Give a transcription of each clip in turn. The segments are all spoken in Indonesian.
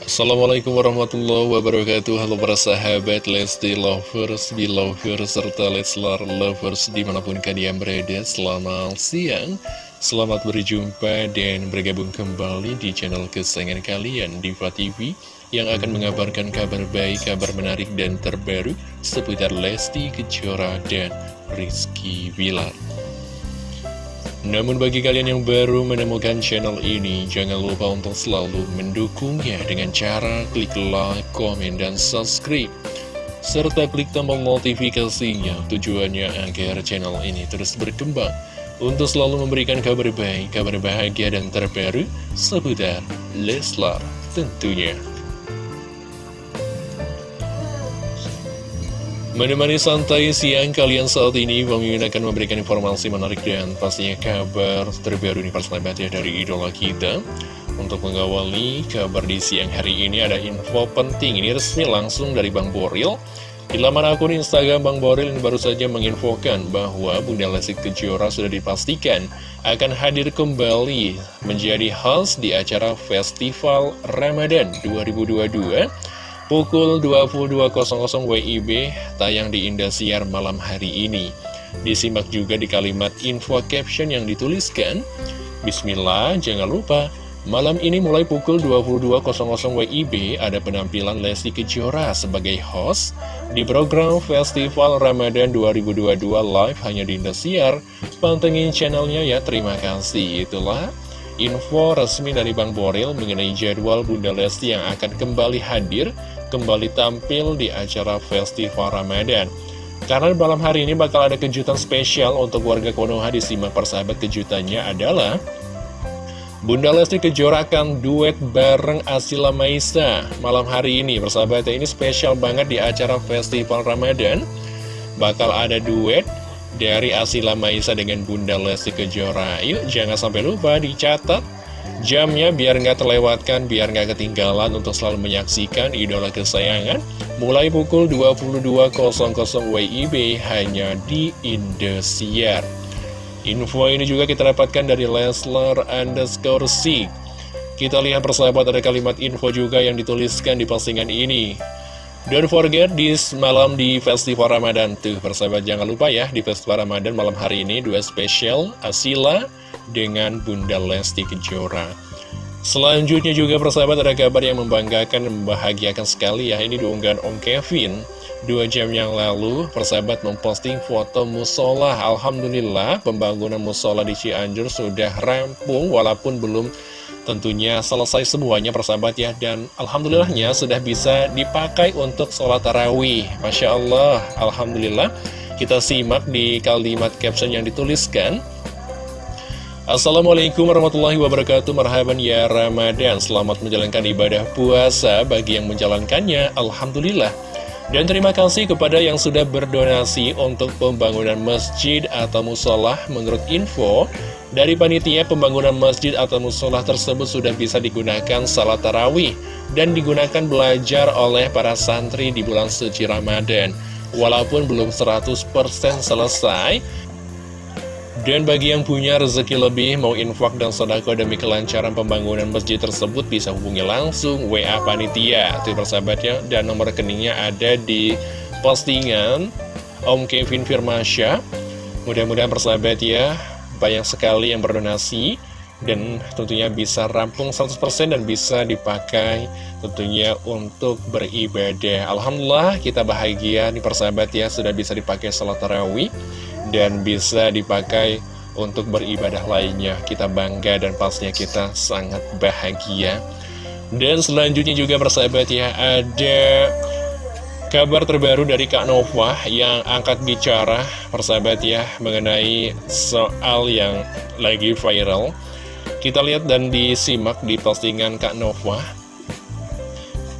Assalamualaikum warahmatullahi wabarakatuh. Halo para sahabat Lesti Lovers, Belovers, serta Leslar Lovers di mana pun kalian berada. Selamat siang, selamat berjumpa dan bergabung kembali di channel kesayangan kalian Diva TV Yang akan mengabarkan kabar baik, kabar menarik dan terbaru seputar Lesti Kejora dan Rizky Wilar namun bagi kalian yang baru menemukan channel ini, jangan lupa untuk selalu mendukungnya dengan cara klik like, komen, dan subscribe. Serta klik tombol notifikasinya tujuannya agar channel ini terus berkembang untuk selalu memberikan kabar baik, kabar bahagia, dan terbaru seputar Leslar tentunya. Menemani santai siang kalian saat ini, Bang Mimin akan memberikan informasi menarik dan pastinya kabar terbaru nih persahabat ya dari idola kita. Untuk mengawali kabar di siang hari ini ada info penting, ini resmi langsung dari Bang Boril. Di laman akun Instagram Bang Boril ini baru saja menginfokan bahwa Bunda Lesti Kejora sudah dipastikan akan hadir kembali menjadi host di acara Festival Ramadan 2022 Pukul 22.00 WIB tayang di Indosiar malam hari ini. Disimak juga di kalimat info caption yang dituliskan, Bismillah, jangan lupa, malam ini mulai pukul 22.00 WIB ada penampilan Lesti Kejora sebagai host di program Festival Ramadan 2022 live hanya di Indosiar. Pantengin channelnya ya, terima kasih. Itulah info resmi dari Bang Boril mengenai jadwal Bunda Lesti yang akan kembali hadir kembali tampil di acara Festival Ramadan. Karena malam hari ini bakal ada kejutan spesial untuk warga Konoha disimak persahabat. Kejutannya adalah Bunda Lesti Kejora akan duet bareng Asila Maisa malam hari ini. Persahabat ini spesial banget di acara Festival Ramadan. Bakal ada duet dari Asila Maisa dengan Bunda Lesti Kejora. Yuk jangan sampai lupa dicatat Jamnya biar nggak terlewatkan, biar nggak ketinggalan untuk selalu menyaksikan idola kesayangan mulai pukul 22.00 WIB hanya di Indosiar. Info ini juga kita dapatkan dari Leslar underscore C. Kita lihat persahabat ada kalimat info juga yang dituliskan di postingan ini. Don't forget this malam di Festival Ramadan tuh persahabat. Jangan lupa ya di Festival Ramadan malam hari ini dua spesial Asila dengan Bunda Lesti Kejora. Selanjutnya juga persahabat ada kabar yang membanggakan dan membahagiakan sekali ya. Ini diunggahan Om Kevin. Dua jam yang lalu persahabat memposting foto musola. Alhamdulillah pembangunan musola di Cianjur sudah rampung Walaupun belum tentunya selesai semuanya persahabat ya. Dan Alhamdulillahnya sudah bisa dipakai untuk sholat tarawih. Masya Allah Alhamdulillah. Kita simak di kalimat caption yang dituliskan. Assalamualaikum warahmatullahi wabarakatuh. Marhaban ya Ramadan. Selamat menjalankan ibadah puasa Bagi yang menjalankannya. Alhamdulillah. Dan terima kasih kepada yang sudah berdonasi Untuk pembangunan masjid atau musolah Menurut info Dari panitia pembangunan masjid atau musolah tersebut Sudah bisa digunakan salat tarawih Dan digunakan belajar oleh para santri Di bulan suci Ramadan Walaupun belum 100% selesai dan bagi yang punya rezeki lebih, mau infak dan sodako demi kelancaran pembangunan masjid tersebut, bisa hubungi langsung WA Panitia. Itu persahabatnya, dan nomor rekeningnya ada di postingan Om Kevin Firmasya. Mudah-mudahan persahabat ya, banyak sekali yang berdonasi, dan tentunya bisa rampung 100% dan bisa dipakai tentunya untuk beribadah. Alhamdulillah kita bahagia nih persahabat ya, sudah bisa dipakai salat tarawih dan bisa dipakai untuk beribadah lainnya. Kita bangga dan pastinya kita sangat bahagia. Dan selanjutnya juga persahabat ya, ada kabar terbaru dari Kak Nova yang angkat bicara persahabat ya mengenai soal yang lagi viral. Kita lihat dan disimak di postingan Kak Nova.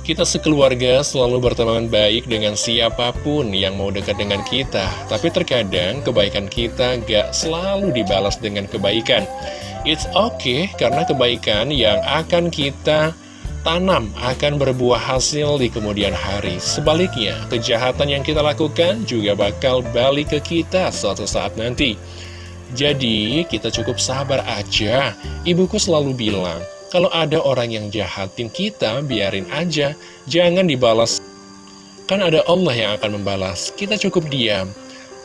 Kita sekeluarga selalu berteman baik dengan siapa pun yang mau dekat dengan kita Tapi terkadang kebaikan kita gak selalu dibalas dengan kebaikan It's okay karena kebaikan yang akan kita tanam akan berbuah hasil di kemudian hari Sebaliknya, kejahatan yang kita lakukan juga bakal balik ke kita suatu saat nanti Jadi, kita cukup sabar aja Ibuku selalu bilang Kalau ada orang yang jahatin kita, biarin aja. Jangan dibalas. Kan ada Allah yang akan membalas. Kita cukup diam.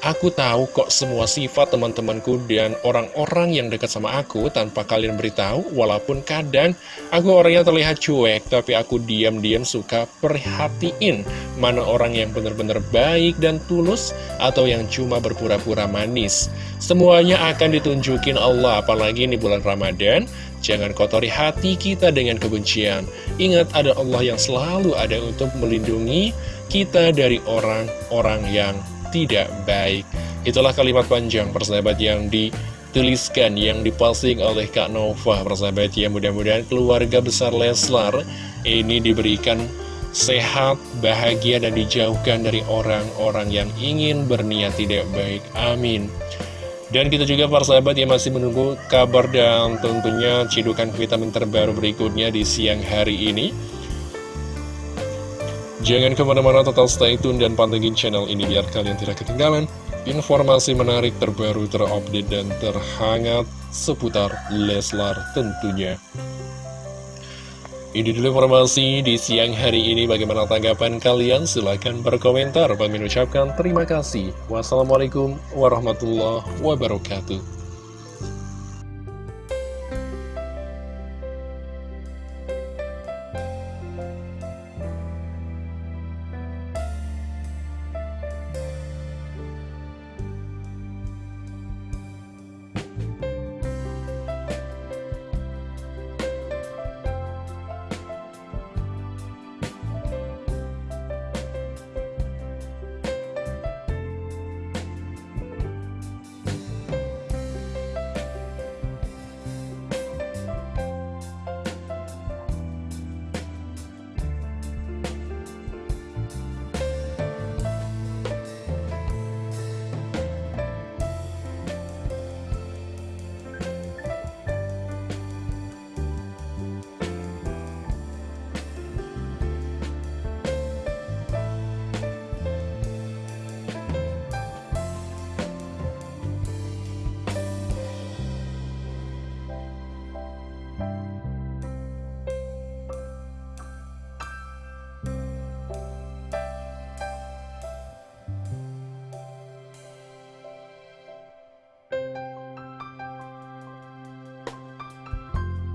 Aku tahu kok semua sifat teman-temanku dan orang-orang yang dekat sama aku tanpa kalian beritahu, walaupun kadang aku orangnya terlihat cuek, tapi aku diam-diam suka perhatiin mana orang yang benar-benar baik dan tulus atau yang cuma berpura-pura manis. Semuanya akan ditunjukin Allah, apalagi ini bulan Ramadan. Jangan kotori hati kita dengan kebencian. Ingat ada Allah yang selalu ada untuk melindungi kita dari orang-orang yang tidak baik. Itulah kalimat panjang persahabat yang dituliskan, yang diposting oleh Kak Nova persahabat ya. Mudah-mudahan keluarga besar Leslar ini diberikan sehat, bahagia, dan dijauhkan dari orang-orang yang ingin berniat tidak baik. Amin. Dan kita juga para sahabat yang masih menunggu kabar dan tentunya cidukan vitamin terbaru berikutnya di siang hari ini. Jangan ke mana-mana total stay tune dan pantengin channel ini biar kalian tidak ketinggalan informasi menarik terbaru terupdate dan terhangat seputar Leslar tentunya. Ini dulu informasi di siang hari ini. Bagaimana tanggapan kalian? Silahkan berkomentar. Kami ucapkan terima kasih. Wassalamualaikum warahmatullahi wabarakatuh.